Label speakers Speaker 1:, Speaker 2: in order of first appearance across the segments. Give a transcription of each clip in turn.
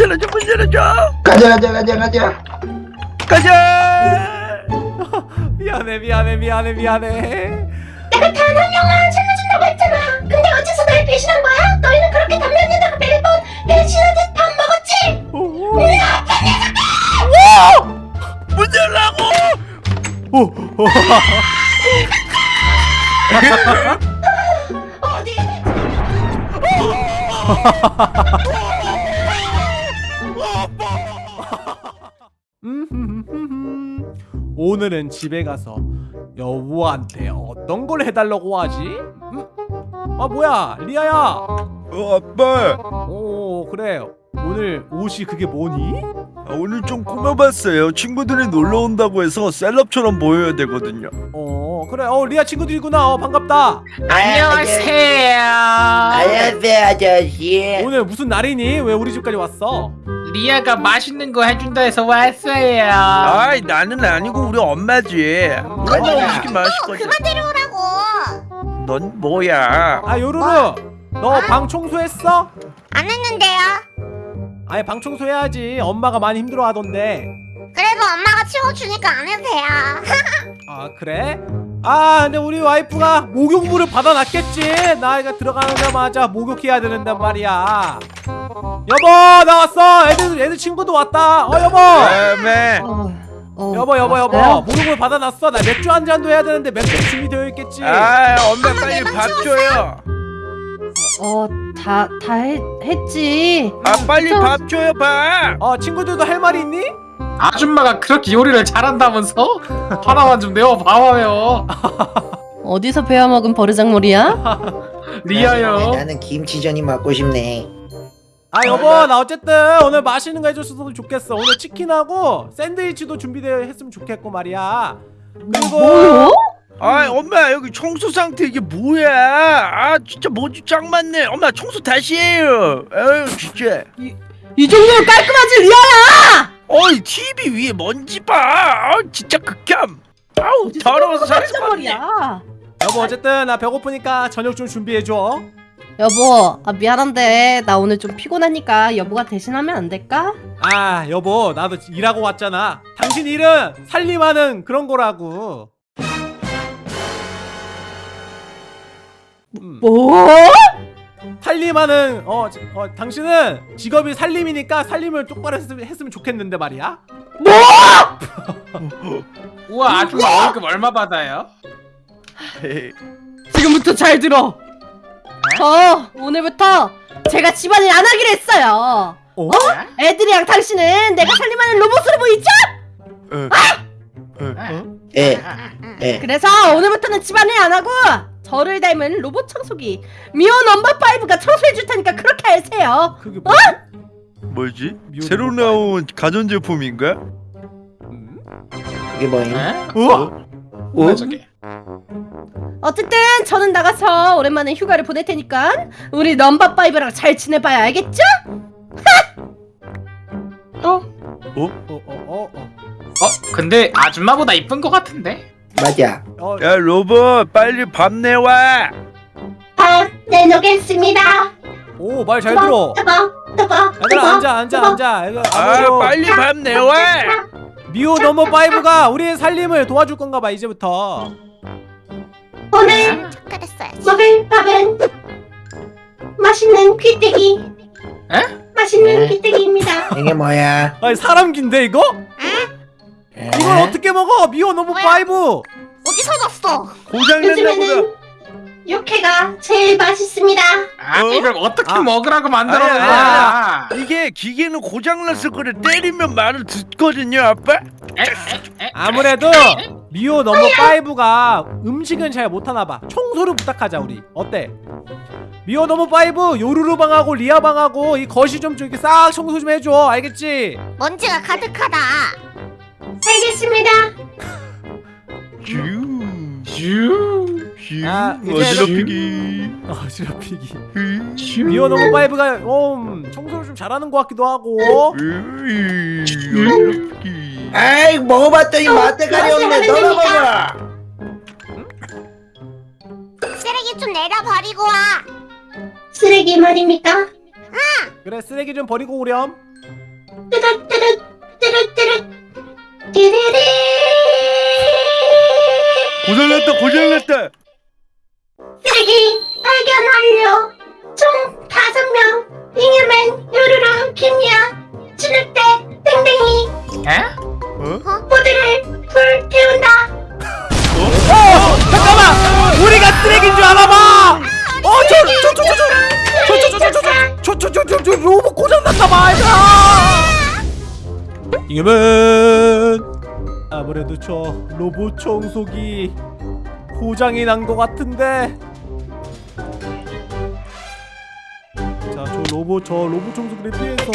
Speaker 1: 열어줘 문 열어줘
Speaker 2: 가자 가자 가자 가자.
Speaker 1: 가자.
Speaker 3: 미안해 미안해 미안해 미안해.
Speaker 4: 내가 단 한 명만 살려준다고 했잖아. 근데 어째서 날 배신한 거야? 너희는 그렇게 단면에다가 매번 배신하듯 밥 먹었지?
Speaker 1: 문 열라고!
Speaker 4: 어디?
Speaker 3: 오늘은 집에 가서 여우한테 어떤 걸 해달라고 하지? 음? 아 뭐야 리아야
Speaker 1: 어 아빠
Speaker 3: 오 그래 오늘 옷이 그게 뭐니?
Speaker 1: 아, 오늘 좀 꾸며봤어요 친구들이 놀러 온다고 해서 셀럽처럼 보여야 되거든요
Speaker 3: 어 그래 어 리아 친구들이구나 어 반갑다
Speaker 5: 안녕하세요.
Speaker 2: 안녕하세요 아저씨
Speaker 3: 오늘 무슨 날이니? 왜 우리 집까지 왔어?
Speaker 5: 리아가 맛있는 거 해준다 해서 왔어요.
Speaker 1: 아이 나는 아니고 우리 엄마지 맨날 음식이 맛있거든
Speaker 4: 그만 데려오라고.
Speaker 1: 넌 뭐야
Speaker 3: 아 요루루 너 방 청소했어?
Speaker 4: 안 했는데요.
Speaker 3: 아니 방 청소해야지 엄마가 많이 힘들어 하던데
Speaker 4: 그래도 엄마가 치워주니까 안 해도 돼요.
Speaker 3: 아 그래? 아 근데 우리 와이프가 목욕물을 받아놨겠지. 나이가 들어가자마자 목욕해야 된단 말이야. 여보 나 왔어. 애들 애들 친구도 왔다. 어 여보.
Speaker 1: 다음에
Speaker 6: 어,
Speaker 3: 여보 여보 여보.
Speaker 6: 왔어요?
Speaker 3: 목욕물 받아놨어. 나 맥주 한 잔도 해야 되는데 맥주 준비되어 있겠지.
Speaker 1: 아 엄마 빨리 밥 줘요.
Speaker 6: 어, 다, 다 했, 했지.
Speaker 1: 아 빨리 밥 줘요 밥.
Speaker 3: 어 친구들도 할 말이 있니?
Speaker 5: 아줌마가 그렇게 요리를 잘한다면서? 하나만 좀 내어 봐봐요.
Speaker 6: 어디서 배워먹은 버르장머리야?
Speaker 5: 리아요.
Speaker 2: 나는 김치전이 먹고 싶네
Speaker 3: 아 여보 나 어쨌든 오늘 맛있는 거 해줬어도 좋겠어 오늘 치킨하고 샌드위치도 준비되어 했으면 좋겠고 말이야 그리고
Speaker 6: 뭐요?
Speaker 1: 아 엄마 여기 청소 상태 이게 뭐야 아 진짜 먼지 짱 많네 엄마 청소 다시 해요 아유 진짜
Speaker 6: 이 정도면 깔끔하지, 리아야!
Speaker 1: 어이 TV 위에 먼지 봐 아, 진짜 극혐 아우 더러워서
Speaker 6: 버르장머리야.
Speaker 3: 여보 어쨌든 나 배고프니까 저녁 좀 준비해줘
Speaker 6: 여보, 아, 미안한데, 나 오늘 좀 피곤하니까 여보가 대신하면 안 될까?
Speaker 3: 아 여보 나도 일하고 왔잖아 당신 일은 살림하는 그런 거라고 음,
Speaker 6: 뭐?
Speaker 3: 살림하는 어, 지- 어 당신은 직업이 살림이니까 살림을 똑바로 했으면, 했으면 좋겠는데 말이야
Speaker 5: 우와 아줌마 월급 얼마 받아요?
Speaker 6: 지금부터 잘 들어. 저, 오늘부터 제가 집안일 안 하기로 했어요.
Speaker 3: 어?
Speaker 6: 애들이랑 당신은 내가 살림하는 로봇으로 보이죠?
Speaker 2: 예 예.
Speaker 6: 그래서 오늘부터는 집안일 안 하고 저를 닮은 로봇 청소기 미오 넘버 5가 청소해 줄 테니까 그렇게 하세요.
Speaker 3: 그게 뭐지?
Speaker 1: 뭐지? 새로
Speaker 3: 거
Speaker 1: 나온 가전 제품인가?
Speaker 3: 음?
Speaker 2: 그게 뭐임?
Speaker 5: 에?
Speaker 3: 어?
Speaker 5: 뭐야 저게?
Speaker 6: 어쨌든 저는 나가서 오랜만에 휴가를 보낼 테니까 우리 넘버 5랑 잘 지내봐야 알겠죠?
Speaker 5: 또?
Speaker 3: 어? 어? 어? 어?
Speaker 5: 어 근데 아줌마보다 이쁜 것 같은데?
Speaker 2: 맞아
Speaker 3: 어?
Speaker 1: 야 로봇 빨리 밥 내와
Speaker 4: 밥 내놓겠습니다.
Speaker 3: 오 말 잘 들어
Speaker 4: 뜨거, 뜨거,
Speaker 3: 얘들아 앉아 앉아 앉아 얘들아,
Speaker 1: 아
Speaker 3: 아무래도
Speaker 1: 빨리 밥 내와
Speaker 3: 미호 넘버 5가 우리의 살림을 도와줄 건가 봐 이제부터
Speaker 4: 오늘 먹을 밥은 맛있는 귀때기.
Speaker 5: 에?
Speaker 4: 맛있는
Speaker 2: 네.
Speaker 4: 귀때기입니다.
Speaker 2: 이게 뭐야?
Speaker 3: 아니 사람 긴데 이거?
Speaker 2: 에?
Speaker 3: 이걸 어떻게 먹어 미호 넘버 5
Speaker 4: 어디서 났어?
Speaker 1: 고장났나 보다
Speaker 4: 요즘에는 육회가 제일 맛있습니다.
Speaker 5: 아
Speaker 1: 어?
Speaker 5: 이걸 어떻게
Speaker 3: 아.
Speaker 5: 먹으라고 만들어 놓은
Speaker 1: 아니,
Speaker 5: 거야?
Speaker 1: 이게 기계는 고장났을 거를 때리면 말을 듣거든요 아빠
Speaker 5: 에? 에? 에?
Speaker 3: 아무래도 미호 넘버 5가 음식은 잘 못하나 봐 청소를 부탁하자 우리 어때? 미호 number 5 요루루 방하고 리아 방하고 이 거실 좀 저기 싹 청소 좀 해줘 알겠지?
Speaker 4: 먼지가 가득하다. 알겠습니다.
Speaker 1: 슈.
Speaker 5: 슈.
Speaker 1: 슈.
Speaker 3: 아,
Speaker 1: 어지럽히기.
Speaker 3: 어지럽히기.
Speaker 1: 슈.
Speaker 3: 미호 number 5가 음, 청소를 좀 잘하는 것 같기도 하고.
Speaker 1: 어지럽히기.
Speaker 2: 아이 먹어봤더니 맛대가리 없네. 먹어
Speaker 4: 쓰레기 좀 내려버리고 와. 쓰레기 말입니까?
Speaker 3: 그래 쓰레기 좀 버리고 오렴.
Speaker 4: 띠리리
Speaker 1: 고장났다 고장났다
Speaker 4: 쓰레기 발견 완료 총 다섯 명 잉여맨 요루루 김이야 진흙대 땡땡이
Speaker 5: 에?
Speaker 4: 모두를 불태운다
Speaker 3: 어 잠깐만 우리가 쓰레기인 줄 알아봐 어저저저저저저저저저저저저 로봇 고장났나봐 얘들아 이겨면 아무래도 저 로봇 청소기 고장이 난 것 같은데. 자 저 로봇 저 로봇 청소기를 피해서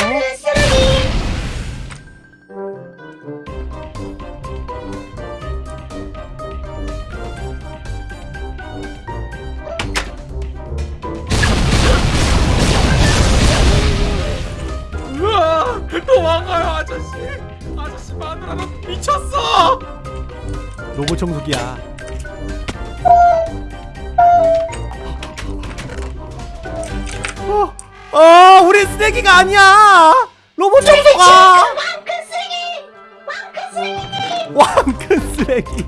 Speaker 5: 도망가요 아저씨 아저씨 마누라는 미쳤어
Speaker 3: 로봇 청소기야. 어, 어, 우리 쓰레기가 아니야. 로봇 청소가.
Speaker 4: 왕큰 쓰레기 왕큰 쓰레기
Speaker 3: 왕큰 쓰레기.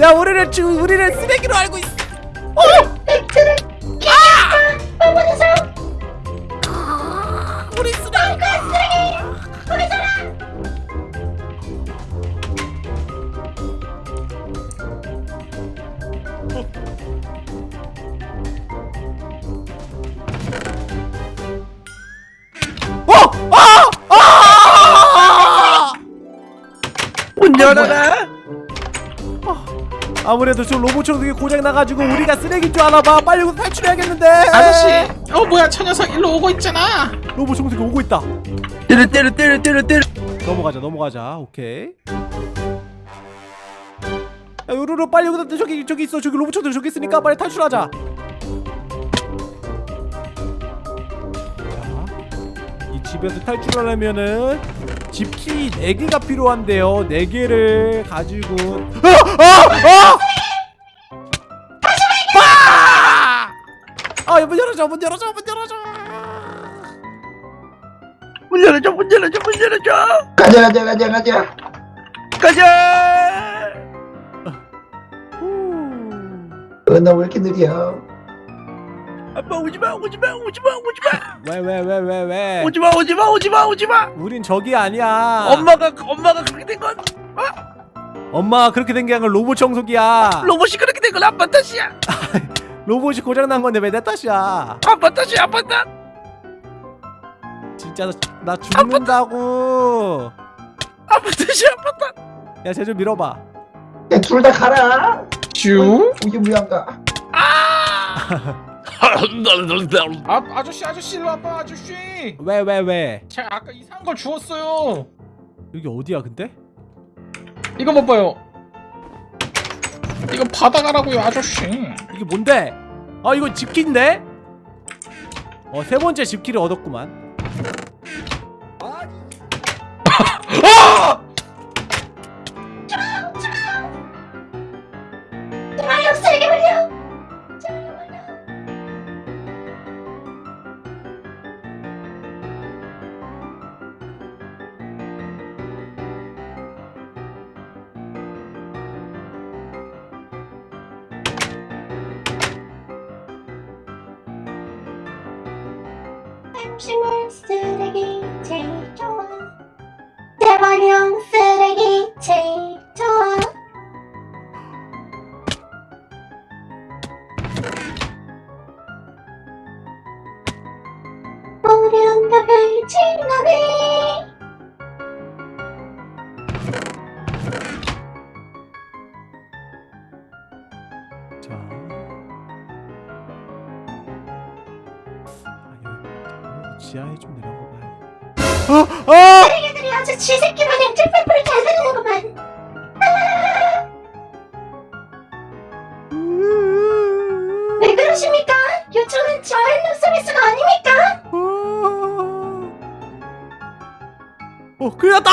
Speaker 3: 야, 우리를 지금 우리를 쓰레기로 알고 있어.
Speaker 4: 팩
Speaker 3: 아무래도 저 로봇 청소기 고장 나가지고 우리가 쓰레기인 줄 알아봐. 빨리 여기서 탈출해야겠는데.
Speaker 5: 아저씨 어 뭐야 저 녀석 일로 오고 있잖아
Speaker 3: 로봇 청소기 오고 있다.
Speaker 1: 때려 때려 때려 때려 때려
Speaker 3: 넘어가자 넘어가자 오케이 야 요루루 빨리 여기다 저기 저기 있어 저기 로봇들 저기 있으니까 빨리 탈출하자 자 이 집에서 탈출하려면은 집키 4개가 필요한데요. 4개를 가지고. 아! 아! 아! 아! 문 열어줘 문 열어줘 문 열어줘.
Speaker 1: 문 열어줘 문 열어줘 문 열어줘.
Speaker 2: 가자 가자 가자 가자.
Speaker 1: 가자.
Speaker 2: 어, 나왜 이렇게 느려
Speaker 1: 아빠 오지마 오지마 오지마 오지마
Speaker 3: 왜 왜 왜 왜 왜?
Speaker 1: 오지마 오지마 오지마 오지마
Speaker 3: 우린 적이 아니야.
Speaker 1: 엄마가 엄마가 그렇게 된건
Speaker 3: 엄마가 그렇게 된 게 아니라 로봇 청소기야.
Speaker 1: 로봇이 그렇게 된 건 아빠 탓이야
Speaker 3: 로봇이 고장 난 건데 왜 내 탓이야?
Speaker 1: 아빠 탓이야 아빠 탓
Speaker 3: 진짜 나 죽는다고.
Speaker 1: 아빠 탓이야 아빠 탓
Speaker 3: 야, 쟤 좀 밀어봐.
Speaker 2: 야둘 다 가라
Speaker 5: 슈
Speaker 2: 이게 무양가
Speaker 5: 아, 아저씨 아저씨 일로 와봐 아저씨
Speaker 3: 왜 왜 왜?
Speaker 5: 제가 아까 이상한 걸 주웠어요
Speaker 3: 여기 어디야 근데?
Speaker 5: 이거 못 봐요 이거 받아가라고요 아저씨
Speaker 3: 이게 뭔데? 아 이거 집키인데? 어 세 번째 집키를 얻었구만.
Speaker 4: 음식물 쓰레기 제일 좋아. 쓰 왜 그러십니까? 요청은 저의 룸서비스가 아닙니까?
Speaker 3: 어, 큰일 났다!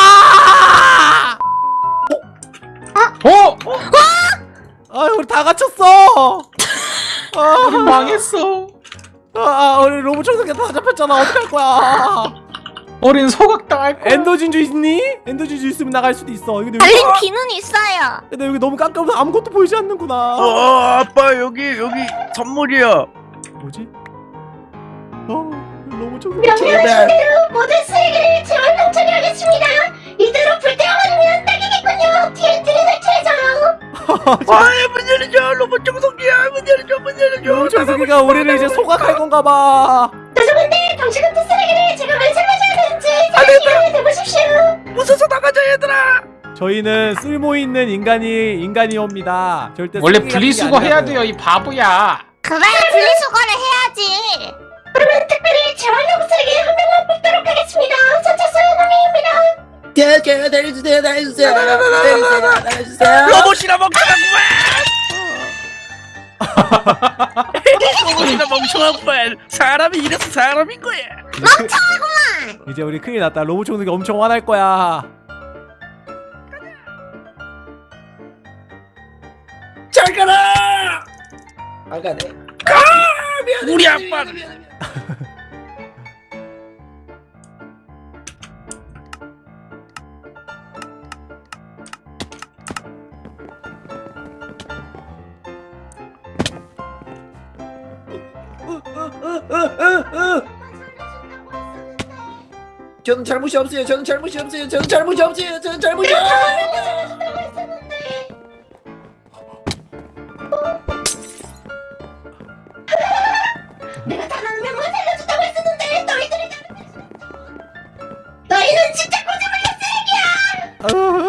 Speaker 5: 어?
Speaker 3: 아, 우리 다 갇혔어! 아,
Speaker 5: 망했어
Speaker 3: 아, 아, 우리 로봇 청소기 다 잡혔잖아. 어떡할 거야?
Speaker 5: 어린 소각당 할 거야.
Speaker 3: 엔더 진주 있니? 엔더 진주 있으면 나갈 수도 있어. 근데 여기,
Speaker 7: 달린 귀는 있어요.
Speaker 3: 근데 여기 너무 깜깜해서 아무것도 보이지 않는구나.
Speaker 1: 어 아빠 여기 여기 선물이야.
Speaker 3: 뭐지? 어 너무 좀
Speaker 4: 명령하신 대로 모든 쓰레기를 재활용 처리 하겠습니다. 이대로 불태워버리면 딱이겠군요. TNT를 설치해줘요.
Speaker 1: 아이 문 열어줘. 로봇 청소기야. 문 열어줘 문 열어줘.
Speaker 3: 정석이가 우리를 이제 소각할 건가 봐
Speaker 1: 되겠다.
Speaker 4: 생각해 해보십시오.
Speaker 1: 무서서 나가자 얘들아
Speaker 3: 저희는 쓸모 있는 인간이 인간이옵니다 절대
Speaker 5: 원래 분리수거 해야. 돼요 이 바보야
Speaker 7: 그래 분리수거를 해야지.
Speaker 4: 그러면 특별히 재활용 쓰레기 한 명만 뽑도록 하겠습니다. 선착순 한명입니다
Speaker 2: 자, 달려주세요, 달려주세요, 달려주세요, 달려주세요.
Speaker 1: 로봇이나 멍청하구만 로봇이나 멍청하구만 사람이 이래서 사람인 거야
Speaker 3: 이제 우리 큰일 났다. 로봇 청소기 엄청 화날 거야.
Speaker 2: 잘 가라. 안 가네.
Speaker 1: 우리 아빠는
Speaker 2: 저는 잘못이 없어요. 저는 잘못이 없어요. 저는 잘못이 없어요. 저는 잘못이 없어요.
Speaker 4: 내가 단 한 명만 살려준다고 했었는데 너희들이 너희는 진짜 꼬집을 나박하게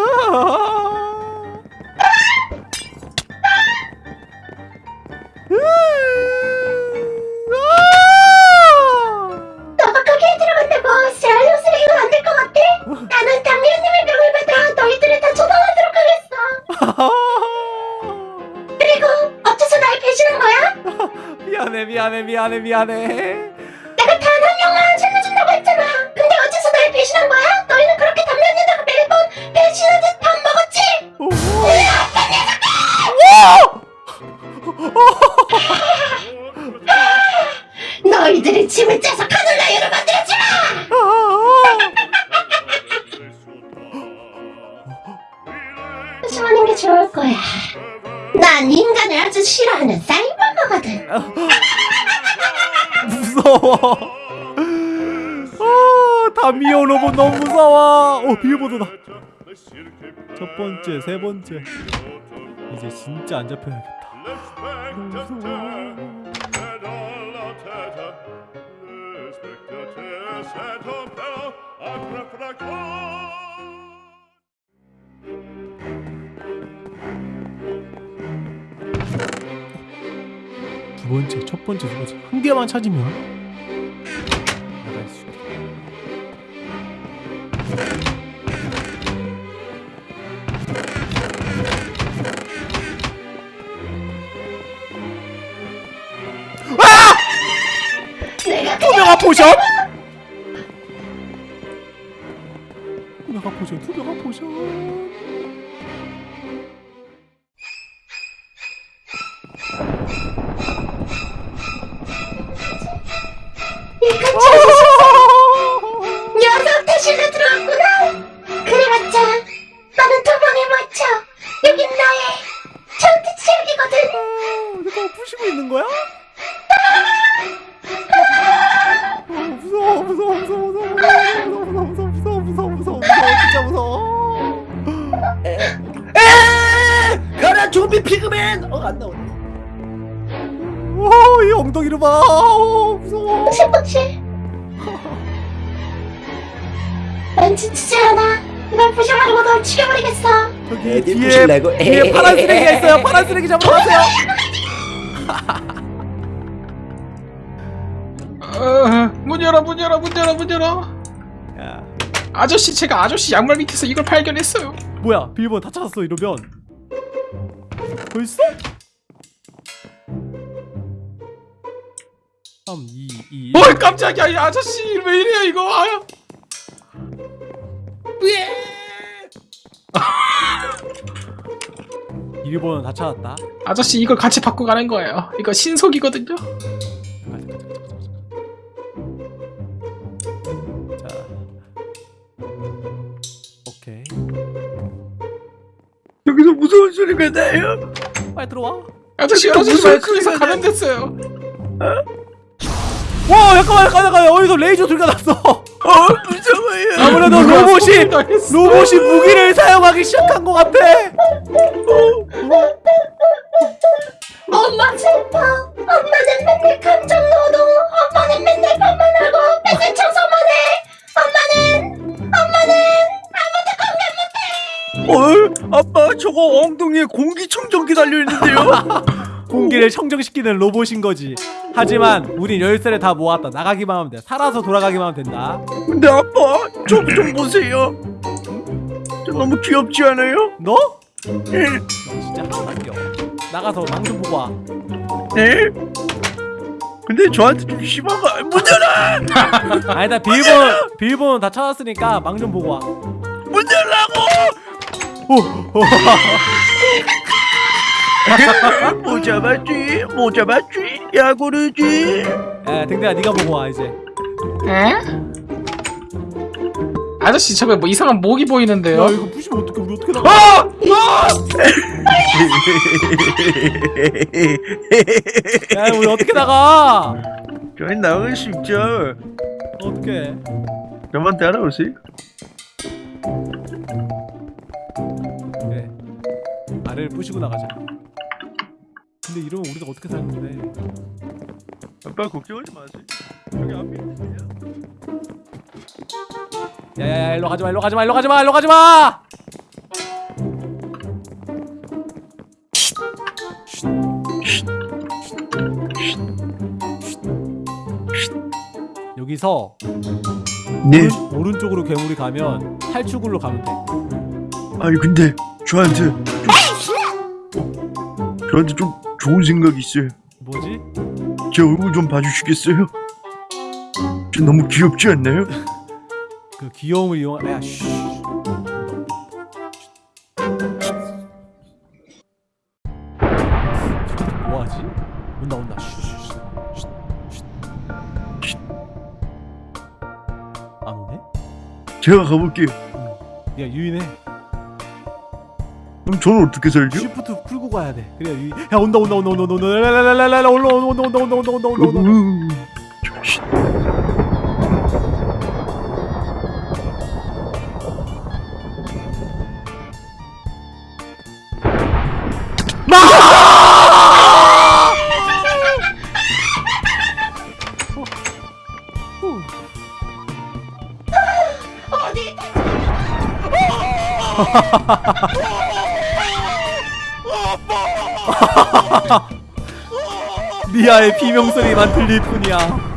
Speaker 3: 너무 무서워. 어 비밀번호다. 첫 번째 세 번째. 이제 진짜 안 잡혀야겠다. 두 번째, 첫 번째, 두 번째. 한 개만 찾으면 potion Couleur à potion, couleur à potion
Speaker 4: 이
Speaker 3: 엉덩이를 봐. 오, 무서워.
Speaker 4: 세난 지치지 않아 이걸 부셔버리고 널 죽여버리겠어
Speaker 3: 저기
Speaker 2: 애들
Speaker 3: 뒤에
Speaker 2: 부실라고?
Speaker 3: 뒤에 파란 쓰레기가 있어요. 파란 쓰레기 잡아가세요.
Speaker 5: 어, 문 열어 문 열어 문 열어 문 열어
Speaker 3: 야,
Speaker 5: 아저씨 제가 아저씨 양말 밑에서 이걸 발견했어요
Speaker 3: 뭐야? 비밀번호 다 찾았어. 이러면 벌써? 3, 2, 2
Speaker 5: 어, 깜짝이야 이 아저씨. 왜 이래 이거? 아유.
Speaker 3: 예! 1번 다 찾았다.
Speaker 5: 아저씨 이걸 같이 받고 가는 거예요. 이거 신속이거든요.
Speaker 3: 자.
Speaker 1: 여기서 무서운 소리가 나요.
Speaker 3: 빨리 들어와.
Speaker 5: 아저씨 여기서
Speaker 1: 무슨 소리가
Speaker 5: 감염됐어요.
Speaker 3: 와 잠깐만 잠깐만 잠깐만 어디서 레이저 소리가 났어
Speaker 1: 어.
Speaker 3: 아무래도
Speaker 5: 누가
Speaker 3: 로봇이
Speaker 5: 소리 당했어.
Speaker 3: 로봇이 무기를 사용하기 시작한 것 같아
Speaker 4: 엄마 슬퍼. 엄마는 맨날 감정 노동. 엄마는 맨날 밥만 하고 맨날 청소만 해. 엄마는 엄마는
Speaker 1: 어 아빠 저거 엉덩이에 공기청정기 달려 있는데요?
Speaker 3: 공기를 청정시키는 로봇인 거지 하지만 우린 열쇠를 다 모았다 나가기만 하면 돼 살아서 돌아가기만 하면 된다
Speaker 1: 근데 아빠 저 좀 보세요. 저 너무 귀엽지 않아요?
Speaker 3: 너?
Speaker 1: 예.
Speaker 3: 너 진짜 하나도 안 귀여워 나가서 망좀 보고 와
Speaker 1: 네? 근데 저한테 좀 심한 거 문 열어!
Speaker 3: 아니다 비밀번호 비밀번호 다 찾았으니까 망 좀 보고 와
Speaker 1: 문 열라고! 뭐 잡았지? 뭐 잡았지? 야구르지?
Speaker 3: 야 댕댕아 네가 보고 와 이제
Speaker 5: 에? 아저씨 저게 뭐 이상한 목이 보이는데요.
Speaker 3: 야 이거 부시면 어떡해 우리 어떻게 나가 야 우리 어떻게 나가
Speaker 1: 저희 나갈 수 있죠.
Speaker 3: 어떻게
Speaker 1: 저만 따라오세요.
Speaker 3: 그래 아래를 부시고 나가자 근데 이러면 우리가 어떻게 살는데
Speaker 1: 아빠 걱정하지 마세요. 여기 앞에 있어요.
Speaker 3: 야야야 일로 가지마 일로 가지마 일로 가지마 일로 가지마 여기서
Speaker 1: 네.
Speaker 3: 오른, 오른쪽으로 괴물이 가면 탈출구로 가면 돼
Speaker 1: 아니 근데 저한테 좀 저한테 좀 좋은 생각이 있어요.
Speaker 3: 뭐지?
Speaker 1: 제 얼굴 좀 봐주시겠어요? 저 너무 귀엽지 않나요?
Speaker 3: 그 귀여움을 이용 야 쉬. 뭐하지? 온다 온다 쉬, 쉬, 쉬, 쉬, 쉬. 쉬. 안 오네?
Speaker 1: 제가 가볼게요.
Speaker 3: 야 유인해
Speaker 1: 그럼 저는 어떻게 살죠?
Speaker 3: 쉬프트 풀고 가야 돼. 그래. 야 온다 온다 온다 온다 온다 온다 라라라라라 올라 온다 온다 온다 온다 온다 온다 온다.
Speaker 1: 정신.
Speaker 4: 어디?
Speaker 3: 리아의 비명소리만 들릴 뿐이야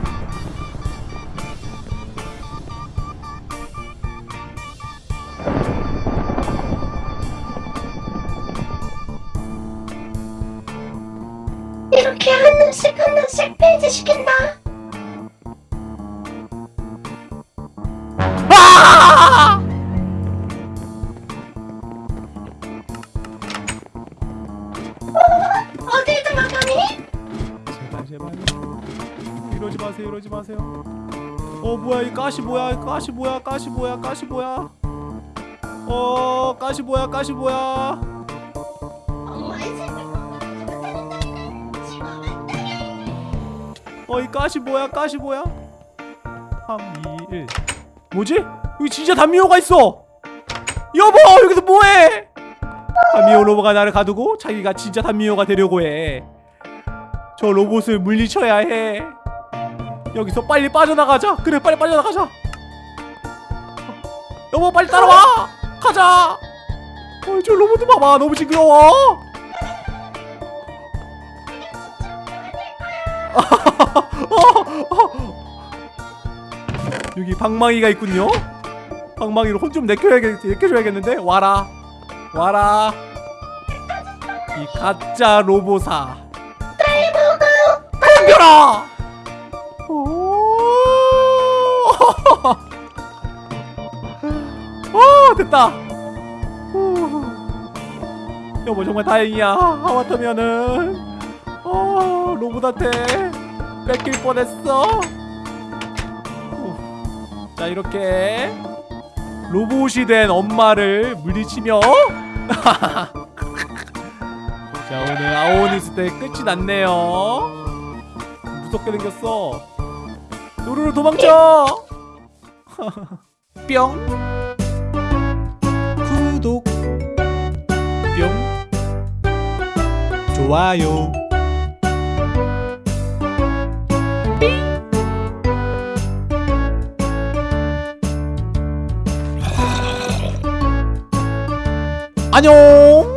Speaker 3: 제발. 이러지 마세요 이러지 마세요. 어 뭐야 이 가시 뭐야 이 가시 뭐야 가시 뭐야 가시 뭐야? 어 가시 뭐야 가시 뭐야?
Speaker 4: 엄마의 생각만 가지고 못하는데 지금
Speaker 3: 어이 가시 뭐야 가시 뭐야? 3 2 1 뭐지? 여기 진짜 단미호가 있어! 여보 여기서 뭐해? 단미호 로봇가 나를 가두고 자기가 진짜 단미호가 되려고 해 저 로봇을 물리쳐야 해. 여기서 빨리 빠져나가자. 그래 빨리 빠져나가자. 여보 빨리 따라와. 가자. 어, 저 로봇 봐봐. 너무 징그러워. 여기 방망이가 있군요. 방망이로 혼 좀 내켜줘야겠는데? 와라, 와라. 이 가짜 로보사. 덤벼라. 오, 됐다. 후. 여보 정말 다행이야. 하마터면은 어, 로봇한테 뺏길 뻔했어. 자 이렇게 로봇이 된 엄마를 물리치며 자 오늘 아오니 있을 때 끝이 났네요 무섭게 생겼어. 요루루 도망쳐! 뿅. 구독. 뿅. 좋아요. 안녕